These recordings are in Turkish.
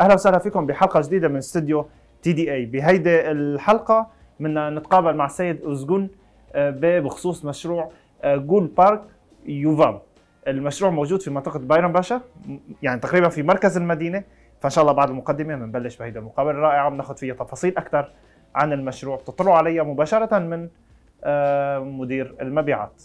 أهلا وسهلا فيكم بحلقة جديدة من استوديو تي دي اي بهيدي الحلقة بدنا نتقابل مع السيد أزجون آه، بخصوص مشروع آه، جول بارك يوفام. المشروع موجود في منطقة بايرن باشا يعني تقريبا في مركز المدينة. فإن شاء الله بعد المقدمة بنبلش بهيدي المقابلة الرائعة بناخذ فيها تفاصيل أكثر عن المشروع. بتطلعوا عليها مباشرة من آه، مدير المبيعات.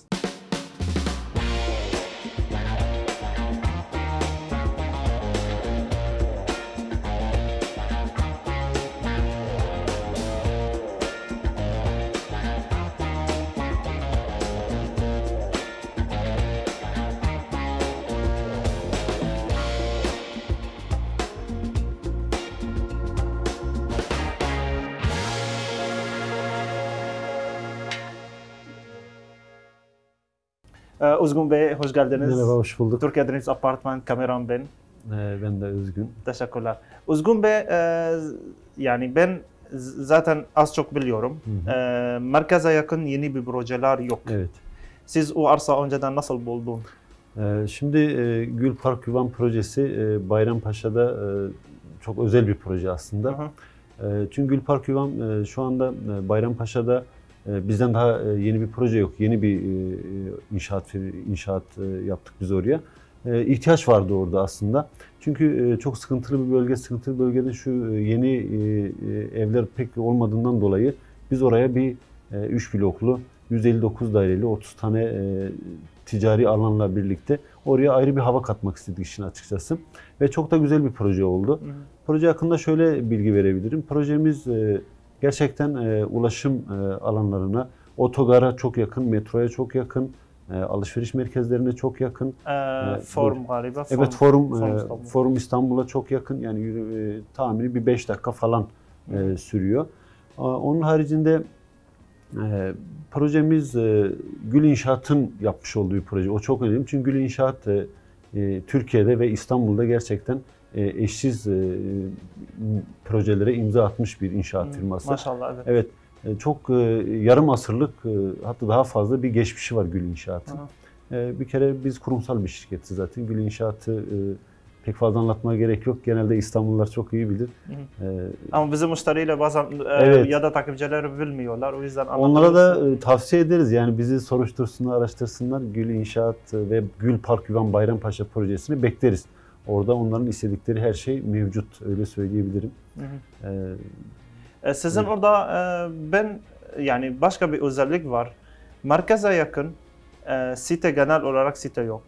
آه، Uzgun Bey hoş geldiniz. Merhaba, hoş bulduk. Türkiye Deniz Apartman kameram ben. Ee, ben de Özgün. Teşekkürler. Uzgun Bey e, yani ben zaten az çok biliyorum. Hı hı. E, merkeze yakın yeni bir projeler yok. Evet. Siz o arsa önceden nasıl buldun? Ee, şimdi e, Gül Park Yuvan projesi e, Bayrampaşa'da e, çok özel bir proje aslında. Hı hı. E, çünkü Gül Park Yuvan e, şu anda e, Bayrampaşa'da bizden daha e, yeni bir proje yok. Yeni bir e, inşaat inşaat e, yaptık biz oraya. E, ihtiyaç vardı orada aslında. Çünkü e, çok sıkıntılı bir bölge, sıkıntılı bölgede şu e, yeni e, e, evler pek olmadığından dolayı biz oraya bir 3 bloklu 159 daireli 30 tane e, ticari alanla birlikte oraya ayrı bir hava katmak istedik işin açıkçası. Ve çok da güzel bir proje oldu. Hı hı. Proje hakkında şöyle bilgi verebilirim. Projemiz e, gerçekten e, ulaşım e, alanlarına, otogara çok yakın, metroya çok yakın, e, alışveriş merkezlerine çok yakın. E, form galiba. Form, Evet Forum Forum e, İstanbul. Forum İstanbul'a çok yakın. Yani e, tahmini bir 5 dakika falan e, sürüyor. A, Onun haricinde e, projemiz e, Gül İnşaat'ın yapmış olduğu bir proje. O çok önemli. Çünkü Gül İnşaat e, e, Türkiye'de ve İstanbul'da gerçekten e, eşsiz e, projelere imza atmış bir inşaat Hı, firması. Maşallah evet. Evet, e, çok e, yarım asırlık e, hatta daha fazla bir geçmişi var Gül İnşaat'ın. Hı hı. E, Bir kere biz kurumsal bir şirketiz zaten. Gül İnşaat'ı e, pek fazla anlatmaya gerek yok. Genelde İstanbullular çok iyi bilir. Hı E, Ama bizim müşteriyle bazen e, Evet. ya da takipçileri bilmiyorlar. O yüzden Onlara da e, tavsiye ederiz. Yani bizi soruştursunlar, araştırsınlar. Gül İnşaat ve Gül Park Yuvan Bayrampaşa projesini bekleriz. Orada onların istedikleri her şey mevcut. Öyle söyleyebilirim. Hı hı. E, E, Sizin Evet. orada e, ben yani başka bir özellik var. Merkeze yakın e, site genel olarak site yok.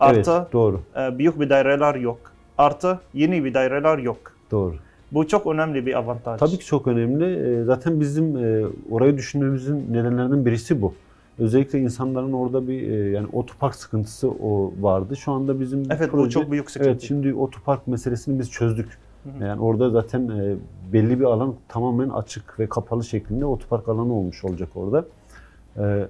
Evet, Artı doğru. e, büyük bir daireler yok. Artı yeni bir daireler yok. Doğru. Bu çok önemli bir avantaj. Tabii ki çok önemli. Ee, Zaten bizim e, orayı düşünmemizin nedenlerinden birisi bu. Özellikle insanların orada bir e, yani otopark sıkıntısı o vardı. Şu anda bizim Evet bu proje- çok büyük sıkıntı. Evet şimdi otopark meselesini biz çözdük. Hı hı. Yani orada zaten e, belli bir alan tamamen açık ve kapalı şeklinde otopark alanı olmuş olacak orada. E,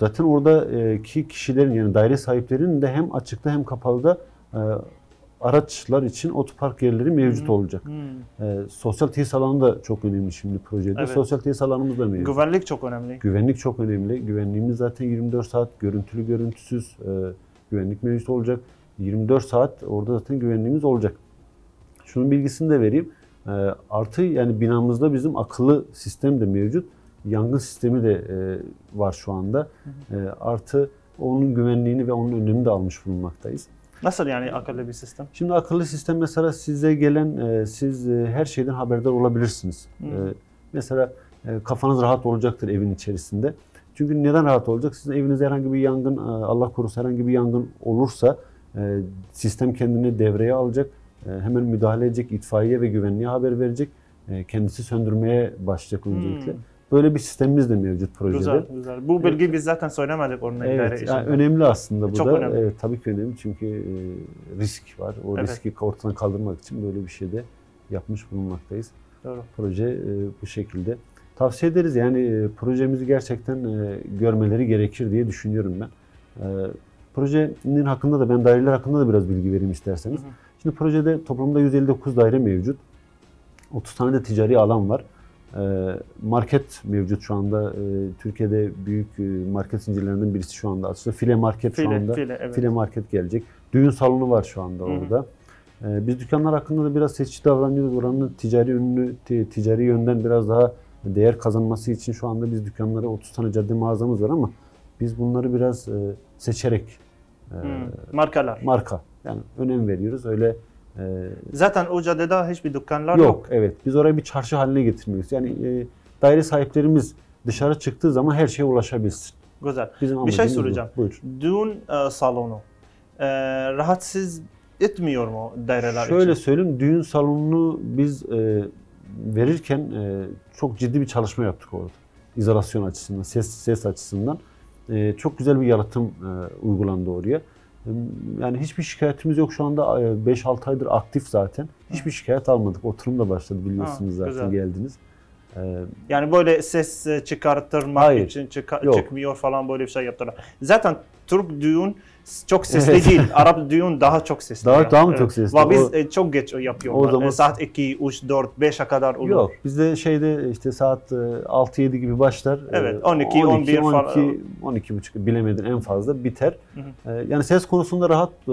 Zaten oradaki kişilerin yani daire sahiplerinin de hem açıkta hem kapalıda e, araçlar için otopark yerleri mevcut Hı. olacak. Hmm. E, sosyal tesis alanı da çok önemli şimdi projede. Evet. Sosyal tesis alanımız da mevcut. Güvenlik çok önemli. Güvenlik çok önemli. Güvenliğimiz zaten 24 saat görüntülü görüntüsüz e, güvenlik mevcut olacak. 24 saat orada zaten güvenliğimiz olacak. Şunun bilgisini de vereyim. E, artı yani binamızda bizim akıllı sistem de mevcut. Yangın sistemi de e, var şu anda. E, artı onun güvenliğini ve onun önlemini de almış bulunmaktayız. Nasıl yani akıllı bir sistem? Şimdi akıllı sistem mesela size gelen, e, siz e, her şeyden haberdar olabilirsiniz. Hı. E, mesela e, kafanız rahat olacaktır evin içerisinde. Çünkü neden rahat olacak? Sizin evinizde herhangi bir yangın, e, Allah korusun herhangi bir yangın olursa e, sistem kendini devreye alacak. E, hemen müdahale edecek, itfaiye ve güvenliğe haber verecek. Kendisi söndürmeye başlayacak öncelikle. Hmm. Böyle bir sistemimiz de mevcut projede. Güzel, güzel. Bu bilgi biz zaten söylemedik örnek Evet, yani önemli aslında bu Çok da. önemli. Evet, tabii ki önemli çünkü e, risk var. O Evet. riski ortadan kaldırmak için böyle bir şey de yapmış bulunmaktayız. Doğru. Proje e, bu şekilde. Tavsiye ederiz yani e, projemizi gerçekten e, görmeleri gerekir diye düşünüyorum ben. E, projenin hakkında da ben daireler hakkında da biraz bilgi vereyim isterseniz. Hı hı. Şimdi projede toplamda 159 daire mevcut. 30 tane de ticari alan var. E, Market mevcut şu anda. E, Türkiye'de büyük e, market zincirlerinden birisi şu anda açıldı. File Market şu File, anda. file, evet. File Market gelecek. Düğün salonu var şu anda Hı hı. orada. Ee, Biz dükkanlar hakkında da biraz seçici davranıyoruz. Oranın ticari ünlü, ti- ticari yönden biraz daha değer kazanması için şu anda biz dükkanlara 30 tane cadde mağazamız var ama biz bunları biraz e, seçerek Hmm, markalar. marka yani önem veriyoruz. Öyle Zaten o caddede hiçbir dükkanlar yok. yok. Evet. Biz orayı bir çarşı haline getirmiyoruz. Yani e, daire sahiplerimiz dışarı çıktığı zaman her şeye ulaşabilsin. Güzel. Bizim Bir şey amacımız bu. soracağım. Buyur. Düğün e, salonu e, rahatsız etmiyor mu daireler Şöyle için? söyleyeyim, düğün salonunu biz e, verirken e, çok ciddi bir çalışma yaptık orada. İzolasyon açısından, ses ses açısından. E, çok güzel bir yalıtım e, uygulandı oraya. E, Yani hiçbir şikayetimiz yok şu anda. E, 5-6 aydır aktif zaten. Hiçbir şikayet almadık. Oturum da başladı biliyorsunuz Ha, zaten güzel. geldiniz. E, Yani böyle ses e, çıkartırmak Hayır. için çıka- Yok. çıkmıyor falan böyle bir şey yaptılar. Zaten Türk düğün çok sesli Evet. değil. Arap düğün daha çok sesli. Daha- yani. daha mı çok sesli? Ve biz O- e, çok geç yapıyorlar. O zaman- E, saat 2, 3, 4, 5'e kadar olur. Yok bizde şeyde işte saat e, 6-7 gibi başlar. Evet, E, 12, 11 falan. 12, 12 buçuk bilemedin en fazla biter. Hı E, Yani ses konusunda rahat e,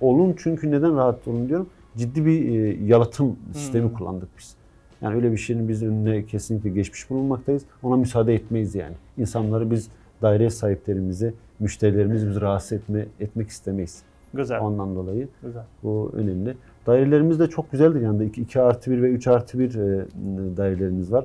olun çünkü neden rahat olun diyorum. Ciddi bir e, yalıtım sistemi Hı. kullandık biz. Yani öyle bir şeyin biz önüne kesinlikle geçmiş bulunmaktayız. Ona müsaade etmeyiz yani. İnsanları biz daire sahiplerimizi, müşterilerimizi biz rahatsız etme, etmek istemeyiz. Güzel. Ondan dolayı Güzel. bu önemli. Dairelerimiz de çok güzeldir yani 2 artı 1 ve 3 artı 1 e, dairelerimiz var.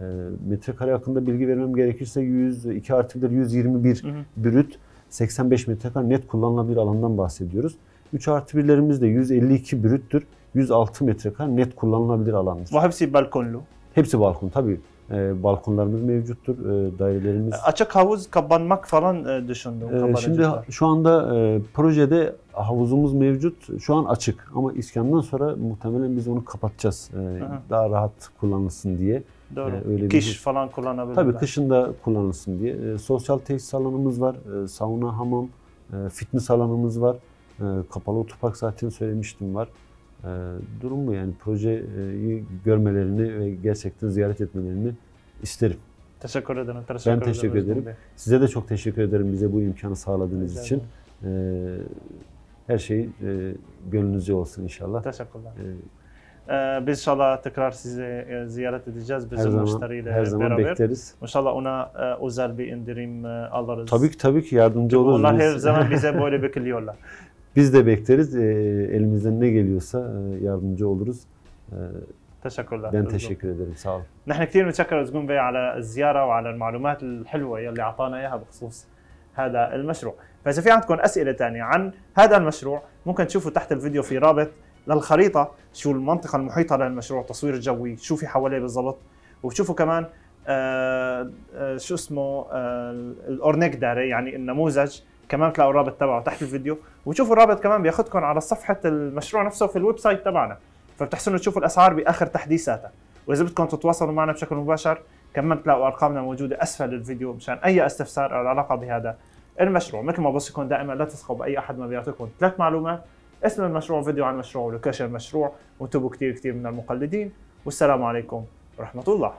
E, metrekare hakkında bilgi vermem gerekirse 100, 2 artı 1 121 Hı hı. brüt 85 metrekare net kullanılabilir alandan bahsediyoruz. 3 artı 1'lerimiz de 152 brüttür. 106 metrekare net kullanılabilir alandır. Bu hepsi balkonlu. Hepsi balkon tabii. E, balkonlarımız mevcuttur. E, dairelerimiz Açık havuz kapanmak falan e, düşündüm. Ee, kabarcıklar. Şimdi şu anda e, projede havuzumuz mevcut. Şu an açık ama iskandan sonra muhtemelen biz onu kapatacağız. E, Aha. daha rahat kullanılsın diye. Doğru. e, öyle bir- Kiş falan kullanabilirler. Tabii kışın da kullanılsın diye. E, sosyal tesis alanımız var. E, sauna, hamam, e, fitness alanımız var. E, kapalı otopark zaten söylemiştim var. E, durum bu yani projeyi görmelerini ve gerçekten ziyaret etmelerini isterim. Teşekkür ederim. Teşekkür teşekkür Özgün ederim. Bey. Size de çok teşekkür ederim bize bu imkanı sağladığınız Rica için. ederim. Ee, her şey e, gönlünüzce olsun inşallah. Teşekkürler. Ee, Ee, biz inşallah tekrar sizi e, ziyaret edeceğiz her bizim zaman müşteriyle her zaman beraber. bekleriz. İnşallah ona e, özel bir indirim e, alırız. Tabii ki tabii ki yardımcı oluruz. Onlar her zaman bize böyle bekliyorlar. Biz de bekleriz. Elimizden ne geliyorsa e, yardımcı oluruz. تشكر ben لك teşekkür ederim. Sağ olun. نحن كثير بنتشكر زقون بي على الزيارة وعلى المعلومات الحلوة يلي أعطانا إياها بخصوص هذا المشروع فإذا في عندكم أسئلة ثانية عن هذا المشروع ممكن تشوفوا تحت الفيديو في رابط للخريطة شو المنطقة المحيطة للمشروع التصوير الجوي شو في حواليه بالضبط وبتشوفوا كمان آه آه شو اسمه آه الأورنيك داري يعني النموذج كمان تلاقوا الرابط تبعه تحت الفيديو وتشوفوا الرابط كمان بياخذكم على صفحة المشروع نفسه في الويب سايت تبعنا. فبتحسنوا تشوفوا الأسعار بآخر تحديثاتها وإذا بدكم تتواصلوا معنا بشكل مباشر كمان بتلاقوا أرقامنا موجودة أسفل الفيديو مشان أي استفسار أو العلاقه بهذا المشروع. مثل ما بوصيكم دائما لا تثقوا بأي أحد ما بيعطيكم ثلاث معلومات. اسم المشروع فيديو عن المشروع ولوكيشن المشروع. وانتبهوا كثير كثير من المقلدين. والسلام عليكم ورحمة الله.